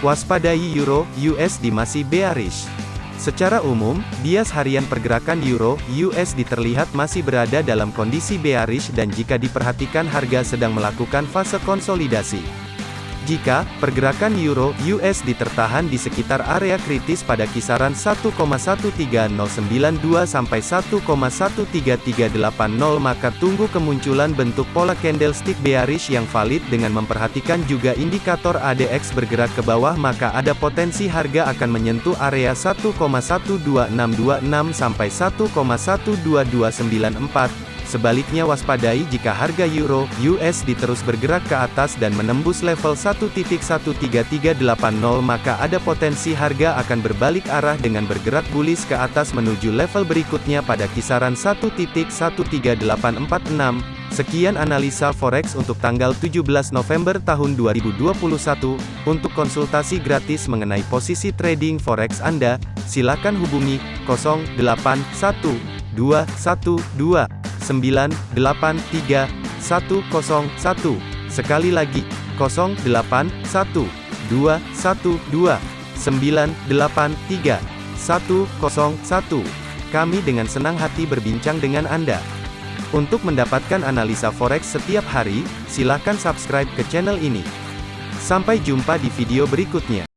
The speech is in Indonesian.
Waspadai Euro USD masih bearish. Secara umum, bias harian pergerakan Euro USD terlihat masih berada dalam kondisi bearish dan jika diperhatikan harga sedang melakukan fase konsolidasi. Jika pergerakan euro USD tertahan di sekitar area kritis pada kisaran 1,13092 sampai 1,13380 maka tunggu kemunculan bentuk pola candlestick bearish yang valid dengan memperhatikan juga indikator ADX bergerak ke bawah maka ada potensi harga akan menyentuh area 1,12626 sampai 1,12294 Sebaliknya waspadai jika harga euro USD terus bergerak ke atas dan menembus level 1.13380 maka ada potensi harga akan berbalik arah dengan bergerak bullish ke atas menuju level berikutnya pada kisaran 1.13846. Sekian analisa forex untuk tanggal 17 November tahun 2021. Untuk konsultasi gratis mengenai posisi trading forex Anda, silakan hubungi 081212 083101. Sekali lagi, 081212983101. Kami dengan senang hati berbincang dengan Anda. Untuk mendapatkan analisa forex setiap hari, silakan subscribe ke channel ini. Sampai jumpa di video berikutnya.